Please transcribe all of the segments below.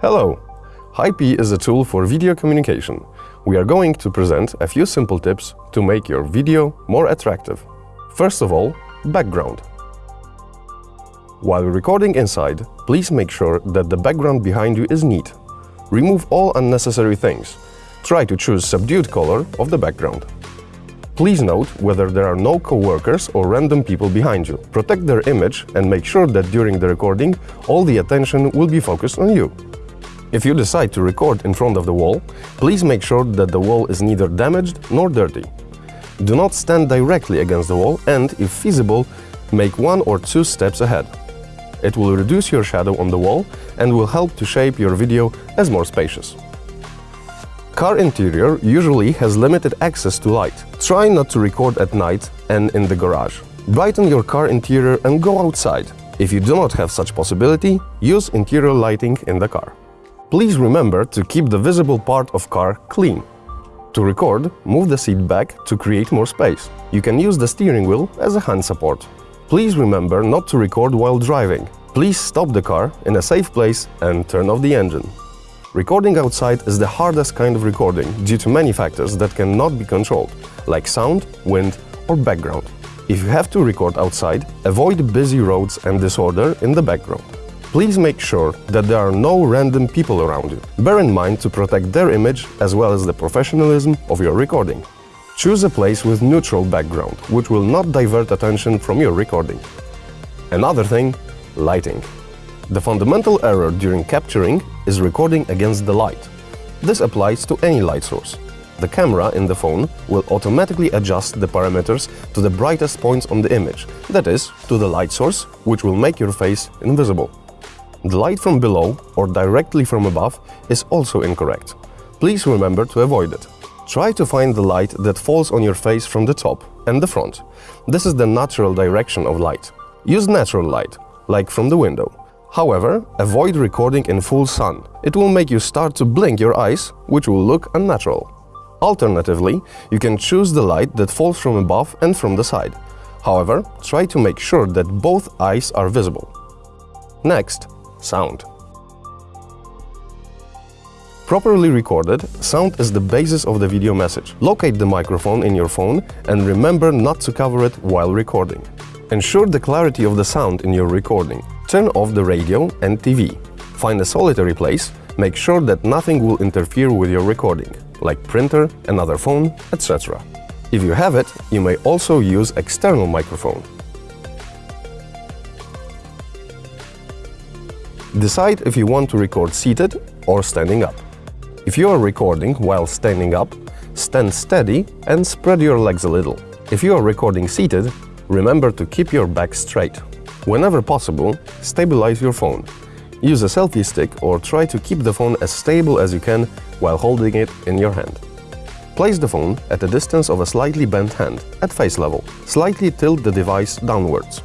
Hello! HiP is a tool for video communication. We are going to present a few simple tips to make your video more attractive. First of all, background. While recording inside, please make sure that the background behind you is neat. Remove all unnecessary things. Try to choose subdued color of the background. Please note whether there are no co-workers or random people behind you. Protect their image and make sure that during the recording all the attention will be focused on you. If you decide to record in front of the wall, please make sure that the wall is neither damaged nor dirty. Do not stand directly against the wall and, if feasible, make one or two steps ahead. It will reduce your shadow on the wall and will help to shape your video as more spacious. Car interior usually has limited access to light. Try not to record at night and in the garage. Brighten your car interior and go outside. If you do not have such possibility, use interior lighting in the car. Please remember to keep the visible part of car clean. To record, move the seat back to create more space. You can use the steering wheel as a hand support. Please remember not to record while driving. Please stop the car in a safe place and turn off the engine. Recording outside is the hardest kind of recording due to many factors that cannot be controlled, like sound, wind or background. If you have to record outside, avoid busy roads and disorder in the background. Please make sure that there are no random people around you. Bear in mind to protect their image as well as the professionalism of your recording. Choose a place with neutral background, which will not divert attention from your recording. Another thing, lighting. The fundamental error during capturing is recording against the light. This applies to any light source. The camera in the phone will automatically adjust the parameters to the brightest points on the image, that is, to the light source, which will make your face invisible. The light from below or directly from above is also incorrect. Please remember to avoid it. Try to find the light that falls on your face from the top and the front. This is the natural direction of light. Use natural light, like from the window. However, avoid recording in full sun. It will make you start to blink your eyes, which will look unnatural. Alternatively, you can choose the light that falls from above and from the side. However, try to make sure that both eyes are visible. Next, sound. Properly recorded, sound is the basis of the video message. Locate the microphone in your phone and remember not to cover it while recording. Ensure the clarity of the sound in your recording. Turn off the radio and TV. Find a solitary place, make sure that nothing will interfere with your recording, like printer, another phone, etc. If you have it, you may also use external microphone. Decide if you want to record seated or standing up. If you are recording while standing up, stand steady and spread your legs a little. If you are recording seated, remember to keep your back straight. Whenever possible, stabilize your phone. Use a selfie stick or try to keep the phone as stable as you can while holding it in your hand. Place the phone at a distance of a slightly bent hand, at face level. Slightly tilt the device downwards.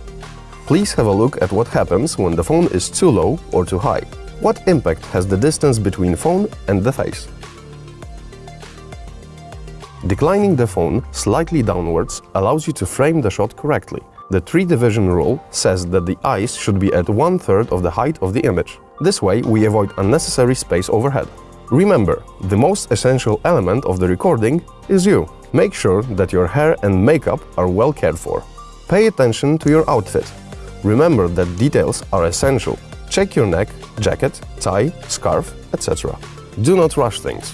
Please have a look at what happens when the phone is too low or too high. What impact has the distance between phone and the face? Declining the phone slightly downwards allows you to frame the shot correctly. The three-division rule says that the eyes should be at one-third of the height of the image. This way, we avoid unnecessary space overhead. Remember, the most essential element of the recording is you. Make sure that your hair and makeup are well cared for. Pay attention to your outfit. Remember that details are essential. Check your neck, jacket, tie, scarf, etc. Do not rush things.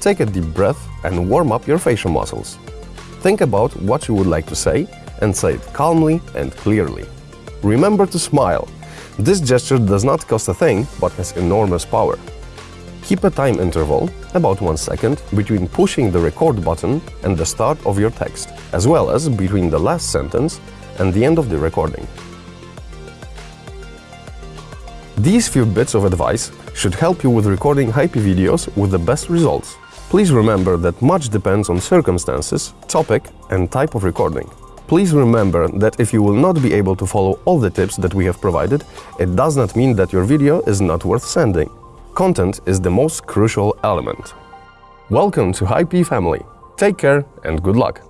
Take a deep breath and warm up your facial muscles. Think about what you would like to say and say it calmly and clearly. Remember to smile. This gesture does not cost a thing, but has enormous power. Keep a time interval, about one second, between pushing the record button and the start of your text, as well as between the last sentence and the end of the recording. These few bits of advice should help you with recording HiP videos with the best results. Please remember that much depends on circumstances, topic and type of recording. Please remember that if you will not be able to follow all the tips that we have provided, it does not mean that your video is not worth sending. Content is the most crucial element. Welcome to HiP family. Take care and good luck!